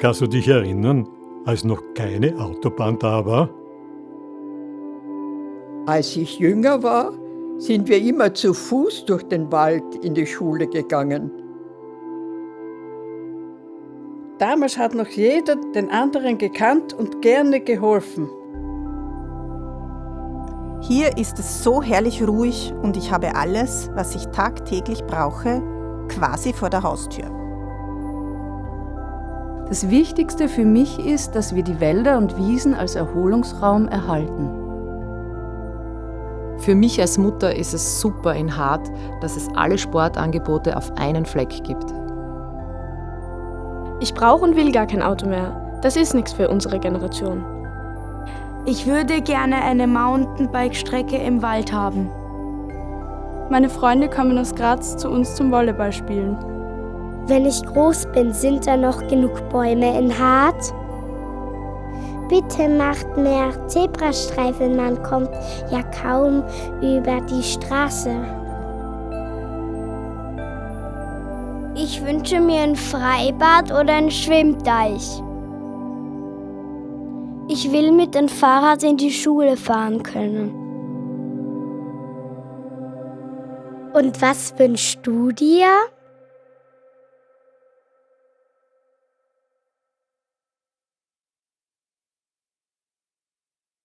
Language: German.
Kannst du dich erinnern, als noch keine Autobahn da war? Als ich jünger war, sind wir immer zu Fuß durch den Wald in die Schule gegangen. Damals hat noch jeder den anderen gekannt und gerne geholfen. Hier ist es so herrlich ruhig und ich habe alles, was ich tagtäglich brauche, quasi vor der Haustür. Das Wichtigste für mich ist, dass wir die Wälder und Wiesen als Erholungsraum erhalten. Für mich als Mutter ist es super in Hart, dass es alle Sportangebote auf einen Fleck gibt. Ich brauche und will gar kein Auto mehr. Das ist nichts für unsere Generation. Ich würde gerne eine Mountainbike-Strecke im Wald haben. Meine Freunde kommen aus Graz zu uns zum Volleyballspielen. Wenn ich groß bin, sind da noch genug Bäume in Hart? Bitte macht mehr Zebrastreifen, man kommt ja kaum über die Straße. Ich wünsche mir ein Freibad oder einen Schwimmteich. Ich will mit dem Fahrrad in die Schule fahren können. Und was wünschst du dir?